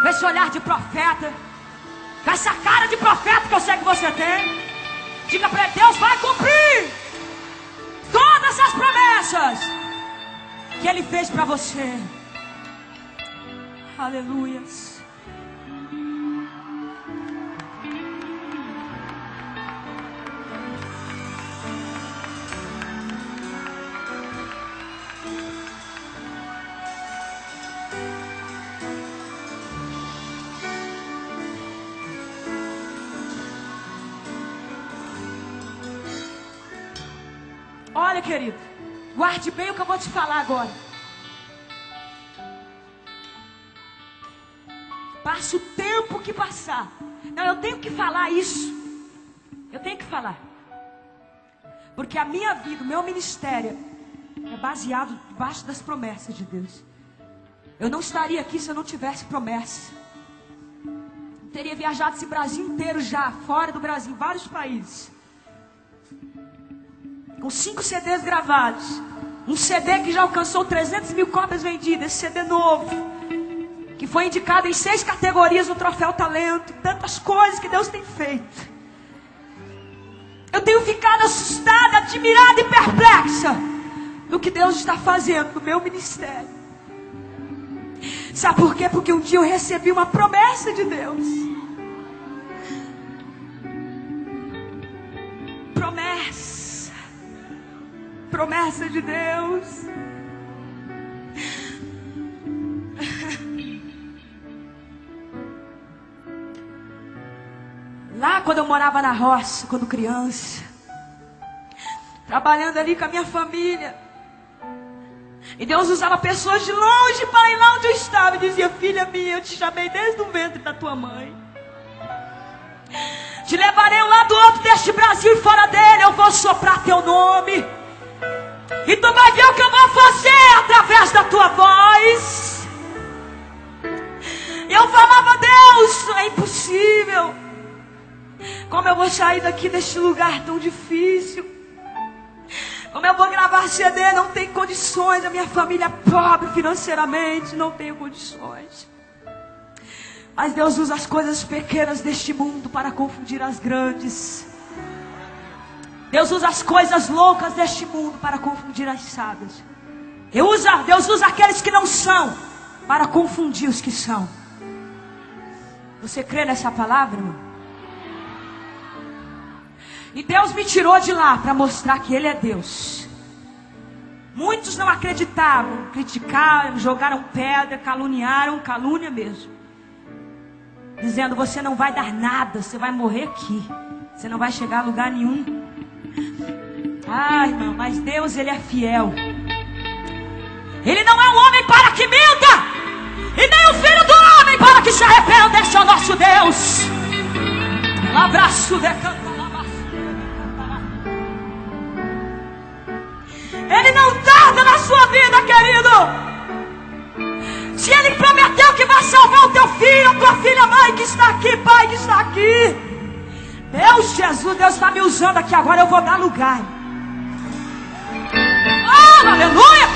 com esse olhar de profeta, com essa cara de profeta que eu sei que você tem. Diga para Deus, vai cumprir todas as promessas que Ele fez para você. Aleluias. Olha, querido, guarde bem o que eu vou te falar agora. Passe o tempo que passar. Não, eu tenho que falar isso. Eu tenho que falar. Porque a minha vida, o meu ministério é baseado debaixo das promessas de Deus. Eu não estaria aqui se eu não tivesse promessa. Eu teria viajado esse Brasil inteiro já, fora do Brasil, vários países com cinco CDs gravados. Um CD que já alcançou 300 mil cópias vendidas, esse CD novo, que foi indicado em seis categorias no Troféu Talento, tantas coisas que Deus tem feito. Eu tenho ficado assustada, admirada e perplexa do que Deus está fazendo no meu ministério. Sabe por quê? Porque um dia eu recebi uma promessa de Deus. Promessa de Deus. Lá quando eu morava na roça, quando criança, trabalhando ali com a minha família, e Deus usava pessoas de longe para ir lá onde eu estava e dizia: Filha minha, eu te chamei desde o ventre da tua mãe. Te levarei lá do outro deste Brasil e fora dele, eu vou soprar teu nome. E tu vai ver o que eu vou fazer através da tua voz. Eu falava, Deus, é impossível. Como eu vou sair daqui deste lugar tão difícil? Como eu vou gravar CD? Não tem condições. A minha família é pobre financeiramente, não tenho condições. Mas Deus usa as coisas pequenas deste mundo para confundir as grandes. Deus usa as coisas loucas deste mundo para confundir as sábias. Usa, Deus usa aqueles que não são para confundir os que são. Você crê nessa palavra, irmão? E Deus me tirou de lá para mostrar que Ele é Deus. Muitos não acreditavam, criticaram, jogaram pedra, caluniaram, calúnia mesmo. Dizendo: Você não vai dar nada, você vai morrer aqui. Você não vai chegar a lugar nenhum. Ah, irmão, mas Deus, Ele é fiel. Ele não é um homem para que minta, e nem o filho do homem para que se arrependa. Esse é o nosso Deus. Um abraço, decanta. Ele não tarda na sua vida, querido. Se Ele prometeu que vai me usando aqui agora, eu vou dar lugar. Oh, aleluia!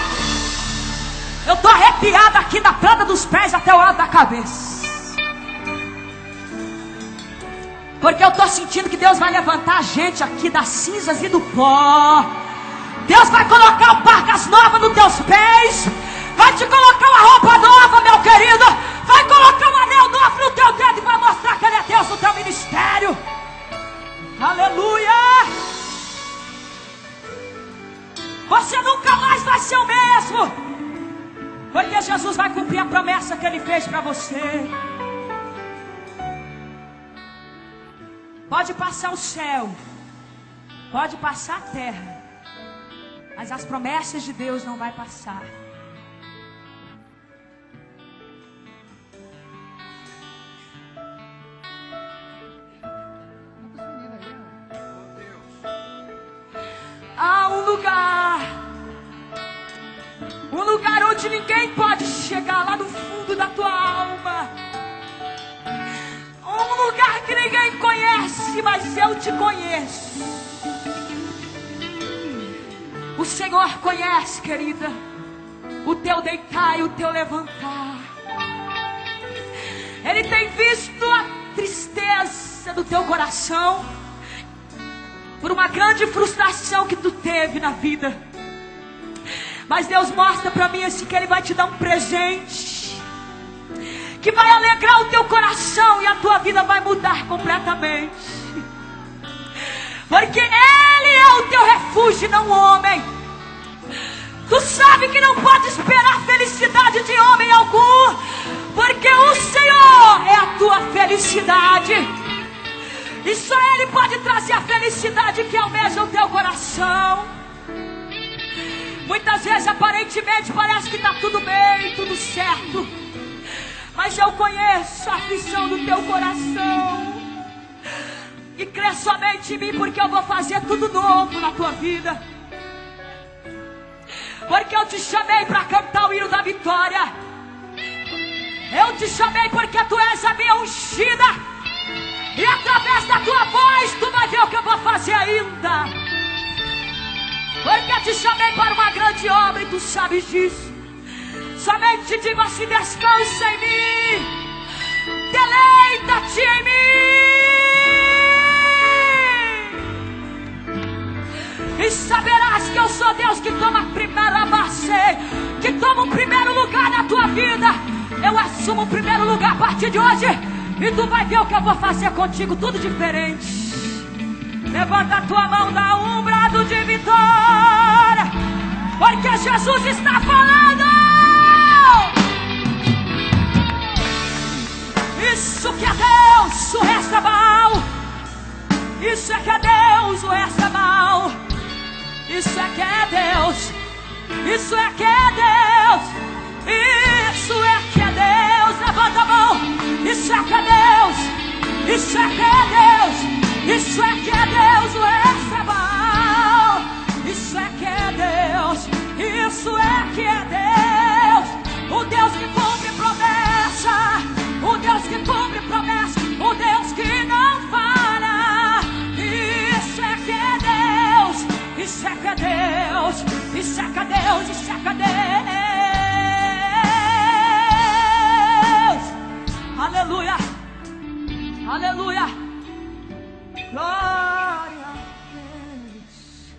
Eu estou arrepiada aqui da planta dos pés até o lado da cabeça. Porque eu estou sentindo que Deus vai levantar a gente aqui das cinzas e do pó. Deus vai colocar parcas novas nos teus pés. Vai te colocar uma roupa nova, meu querido. Vai colocar um anel novo no teu dedo e vai mostrar Jesus vai cumprir a promessa que Ele fez para você. Pode passar o céu, pode passar a terra, mas as promessas de Deus não vai passar. Há um lugar, um lugar onde ninguém pode chegar lá no fundo da tua alma. Um lugar que ninguém conhece, mas eu te conheço. O Senhor conhece, querida, o teu deitar e o teu levantar. Ele tem visto a tristeza do teu coração por uma grande frustração que tu teve na vida. Mas Deus mostra para mim assim que Ele vai te dar um presente que vai alegrar o teu coração e a tua vida vai mudar completamente. Porque Ele é o teu refúgio, não o homem. Tu sabe que não pode esperar felicidade de homem algum, porque o Senhor é a tua felicidade. E só Ele pode trazer a felicidade que almeja o teu coração. Aparentemente, parece que está tudo bem, tudo certo. Mas eu conheço a aflição do teu coração. E crê somente em mim, porque eu vou fazer tudo novo na tua vida. Porque eu te chamei para cantar o hino da vitória. Eu te chamei porque tu és a minha ungida. E através da tua voz tu vai ver o que eu vou fazer ainda. Porque eu te chamei para uma grande obra e tu sabes disso. Somente te digo assim: descansa em mim, deleita-te em mim. E saberás que eu sou Deus que toma a primeira base, que toma o primeiro lugar na tua vida. Eu assumo o primeiro lugar a partir de hoje. E tu vai ver o que eu vou fazer contigo, tudo diferente. Levanta a tua mão, dá um brado de vitória. Porque Jesus está falando. Isso que é Deus, o resto é mal. Isso é que é Deus, o resto é mal. Isso é que é Deus. Isso é que é Deus. Isso é que é Deus. Levanta a mão. Isso é que é Deus. Isso é que é Deus. Isso é que é Deus. O Estabal. Isso é que é Deus. Isso é que é Deus. O Deus que cumpre promessa. O Deus que cumpre promessa. O Deus que não falha. Isso é que é Deus. Isso é que é Deus. Isso é que é Deus. Isso é que é Deus. Aleluia. Aleluia. Glória a Deus.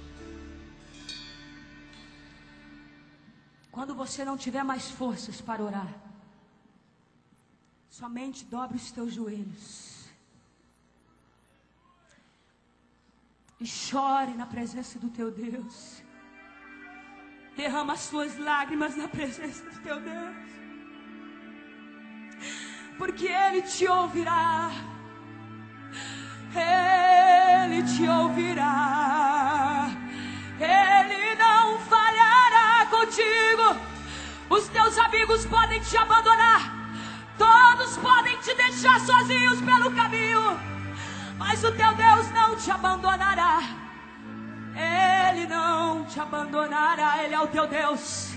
Quando você não tiver mais forças para orar, somente dobre os teus joelhos. E chore na presença do teu Deus. Derrama as suas lágrimas na presença do teu Deus porque Ele te ouvirá. Amigos podem te abandonar. Todos podem te deixar sozinhos pelo caminho. Mas o teu Deus não te abandonará. Ele não te abandonará. Ele é o teu Deus.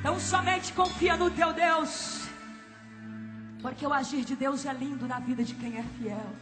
Então somente confia no teu Deus. Porque o agir de Deus é lindo na vida de quem é fiel.